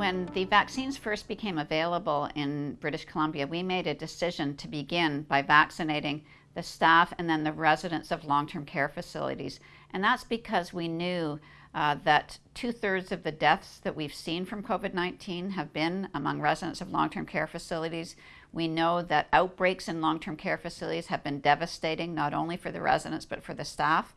when the vaccines first became available in British Columbia, we made a decision to begin by vaccinating the staff and then the residents of long term care facilities. And that's because we knew uh, that two thirds of the deaths that we've seen from COVID 19 have been among residents of long term care facilities. We know that outbreaks in long term care facilities have been devastating, not only for the residents, but for the staff.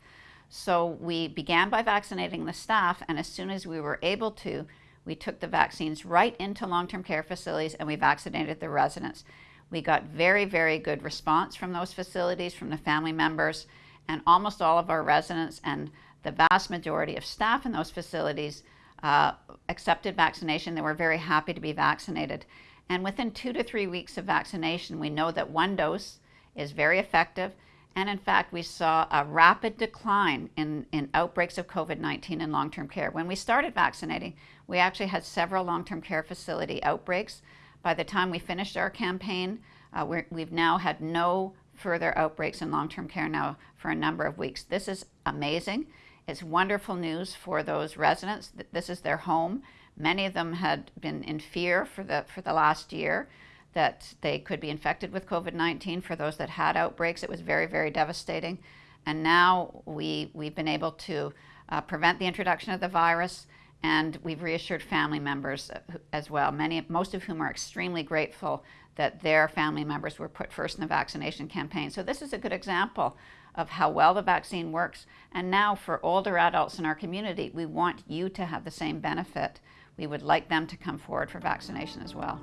So we began by vaccinating the staff, and as soon as we were able to, we took the vaccines right into long term care facilities and we vaccinated the residents. We got very, very good response from those facilities, from the family members, and almost all of our residents and the vast majority of staff in those facilities uh, accepted vaccination. They were very happy to be vaccinated. And within two to three weeks of vaccination, we know that one dose is very effective and in fact, we saw a rapid decline in, in outbreaks of COVID 19 in long term care. When we started vaccinating, we actually had several long term care facility outbreaks. By the time we finished our campaign, uh, we have now had no further outbreaks in long term care now for a number of weeks. This is amazing. It's wonderful news for those residents. This is their home. Many of them had been in fear for the, for the last year that they could be infected with COVID 19. For those that had outbreaks, it was very, very devastating. And now we, we've been able to uh, prevent the introduction of the virus, and we've reassured family members uh, as well, many, most of whom are extremely grateful that their family members were put first in the vaccination campaign. So, this is a good example of how well the vaccine works. And now, for older adults in our community, we want you to have the same benefit. We would like them to come forward for vaccination as well.